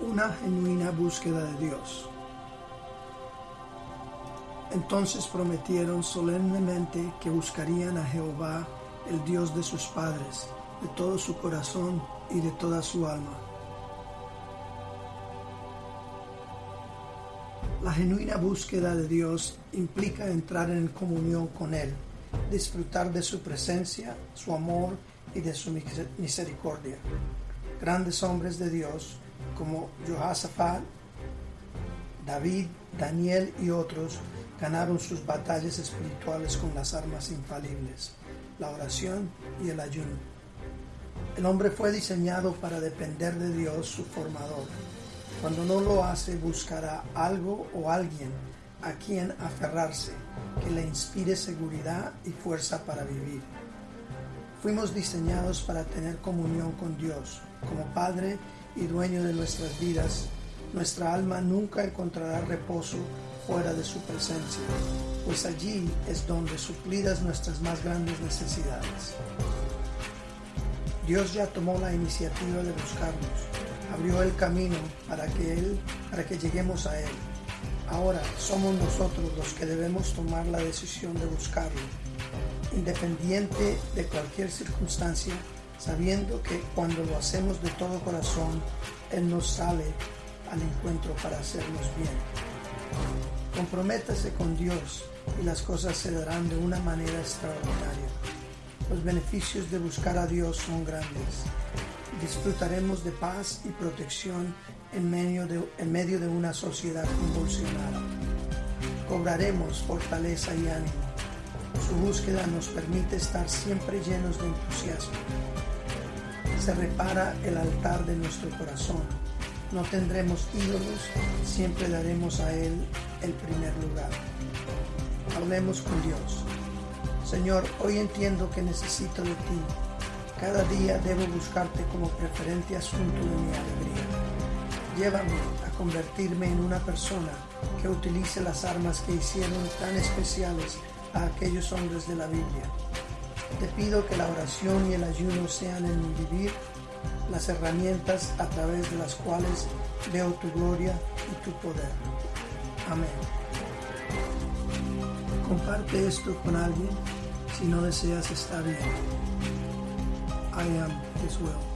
una genuina búsqueda de Dios. Entonces prometieron solemnemente que buscarían a Jehová, el Dios de sus padres, de todo su corazón y de toda su alma. La genuina búsqueda de Dios implica entrar en comunión con Él, disfrutar de su presencia, su amor y de su misericordia. Grandes hombres de Dios como Jehoshaphat, David, Daniel y otros ganaron sus batallas espirituales con las armas infalibles, la oración y el ayuno. El hombre fue diseñado para depender de Dios, su formador. Cuando no lo hace, buscará algo o alguien a quien aferrarse, que le inspire seguridad y fuerza para vivir. Fuimos diseñados para tener comunión con Dios. Como Padre y dueño de nuestras vidas, nuestra alma nunca encontrará reposo fuera de su presencia, pues allí es donde suplidas nuestras más grandes necesidades. Dios ya tomó la iniciativa de buscarnos, abrió el camino para que Él, para que lleguemos a Él. Ahora somos nosotros los que debemos tomar la decisión de buscarlo independiente de cualquier circunstancia, sabiendo que cuando lo hacemos de todo corazón, Él nos sale al encuentro para hacernos bien. Comprométase con Dios y las cosas se darán de una manera extraordinaria. Los beneficios de buscar a Dios son grandes. Disfrutaremos de paz y protección en medio de, en medio de una sociedad convulsionada. Cobraremos fortaleza y ánimo su búsqueda nos permite estar siempre llenos de entusiasmo. Se repara el altar de nuestro corazón. No tendremos ídolos, siempre daremos a Él el primer lugar. Hablemos con Dios. Señor, hoy entiendo que necesito de ti. Cada día debo buscarte como preferente asunto de mi alegría. Llévame a convertirme en una persona que utilice las armas que hicieron tan especiales a aquellos hombres de la Biblia. Te pido que la oración y el ayuno sean en mi vivir las herramientas a través de las cuales veo tu gloria y tu poder. Amén. Comparte esto con alguien si no deseas estar bien. I am as well.